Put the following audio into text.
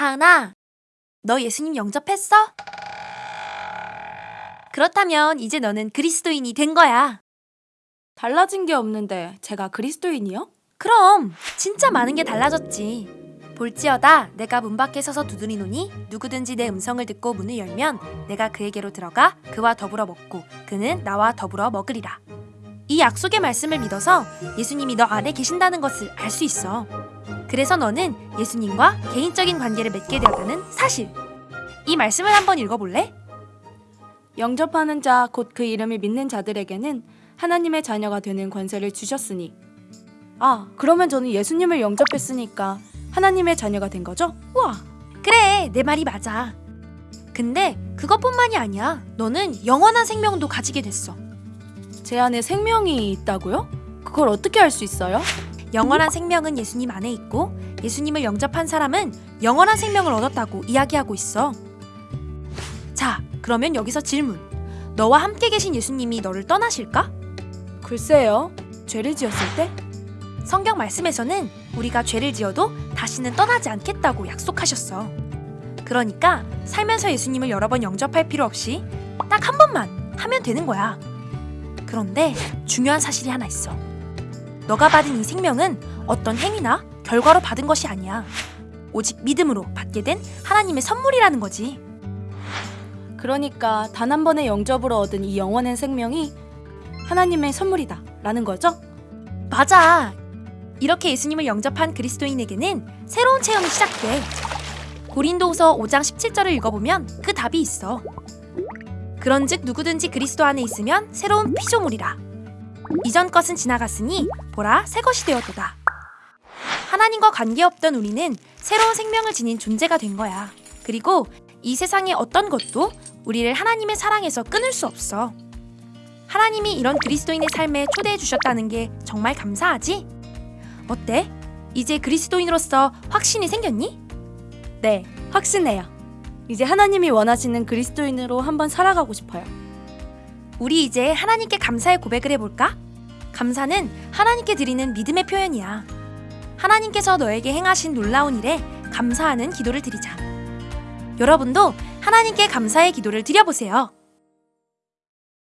타은아, 너 예수님 영접했어? 그렇다면 이제 너는 그리스도인이 된 거야. 달라진 게 없는데 제가 그리스도인이요? 그럼 진짜 많은 게 달라졌지. 볼지어다 내가 문 밖에 서서 두드리노니 누구든지 내 음성을 듣고 문을 열면 내가 그에게로 들어가 그와 더불어 먹고 그는 나와 더불어 먹으리라. 이 약속의 말씀을 믿어서 예수님이 너 안에 계신다는 것을 알 수 있어. 그래서 너는 예수님과 개인적인 관계를 맺게 되었다는 사실. 이 말씀을 한번 읽어볼래? 영접하는 자 곧 그 이름을 믿는 자들에게는 하나님의 자녀가 되는 권세를 주셨으니 아 그러면 저는 예수님을 영접했으니까 하나님의 자녀가 된 거죠? 우와 그래, 내 말이 맞아. 근데 그것뿐만이 아니야. 너는 영원한 생명도 가지게 됐어. 제 안에 생명이 있다고요? 그걸 어떻게 알 수 있어요? 영원한 생명은 예수님 안에 있고 예수님을 영접한 사람은 영원한 생명을 얻었다고 이야기하고 있어. 자, 그러면 여기서 질문. 너와 함께 계신 예수님이 너를 떠나실까? 글쎄요 죄를 지었을 때? 성경 말씀에서는 우리가 죄를 지어도 다시는 떠나지 않겠다고 약속하셨어. 그러니까 살면서 예수님을 여러 번 영접할 필요 없이 딱 한 번만 하면 되는 거야. 그런데 중요한 사실이 하나 있어. 너가 받은 이 생명은 어떤 행위나 결과로 받은 것이 아니야. 오직 믿음으로 받게 된 하나님의 선물이라는 거지. 그러니까 단 한 번의 영접으로 얻은 이 영원한 생명이 하나님의 선물이다 라는 거죠? 맞아. 이렇게 예수님을 영접한 그리스도인에게는 새로운 체험이 시작돼. 고린도후서 5장 17절을 읽어보면 그 답이 있어. 그런즉 누구든지 그리스도 안에 있으면 새로운 피조물이라. 이전 것은 지나갔으니 보라 새 것이 되었도다. 하나님과 관계없던 우리는 새로운 생명을 지닌 존재가 된 거야. 그리고 이 세상의 어떤 것도 우리를 하나님의 사랑에서 끊을 수 없어. 하나님이 이런 그리스도인의 삶에 초대해 주셨다는 게 정말 감사하지? 어때? 이제 그리스도인으로서 확신이 생겼니? 네 확신해요 이제 하나님이 원하시는 그리스도인으로 한번 살아가고 싶어요 우리 이제 하나님께 감사의 고백을 해볼까? 감사는 하나님께 드리는 믿음의 표현이야. 하나님께서 너에게 행하신 놀라운 일에 감사하는 기도를 드리자. 여러분도 하나님께 감사의 기도를 드려보세요.